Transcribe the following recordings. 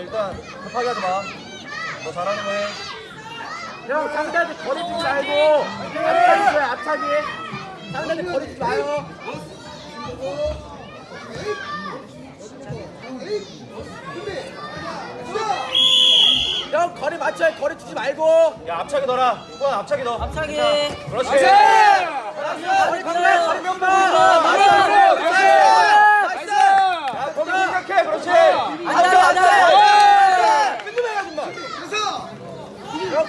일단 급하게 하지 마. 너 잘하는 거 해. 형 상대한테 버리지 말고 앞차기 줘요 앞차기. 상대한테 버리지 마요. 형 거리 맞춰야 거리 주지 말고. 야 앞차기 넣어라. 후반 앞차기 넣어. 앞차기. 그렇지. 그렇지. 거리 건너 거리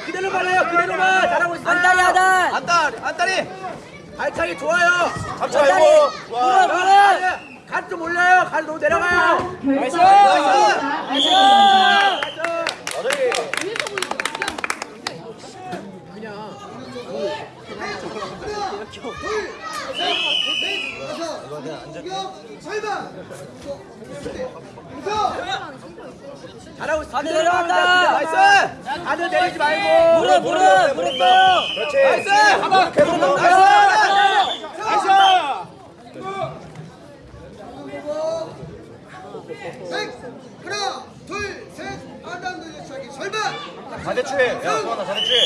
그대로 말해요 그대로만 잘하고 있어요. 안다리, 안다리. 안다리 안다리. 발차기 좋아요. 앞차기 말고. 물어, 물어. 간좀 올려요. 간 너무 내려가요. Nice! Nice. 어디 잘하고 있어 내려간다. 나이스 안으로 아, 내리지 아, 말고. 아, 무릎 무릎 무릎 그렇지. 나이스! 한번 계속 무릎 나이스! 나이스 하나 둘셋 아담도 시작이 절반 반대추에 야 소환아 반대추에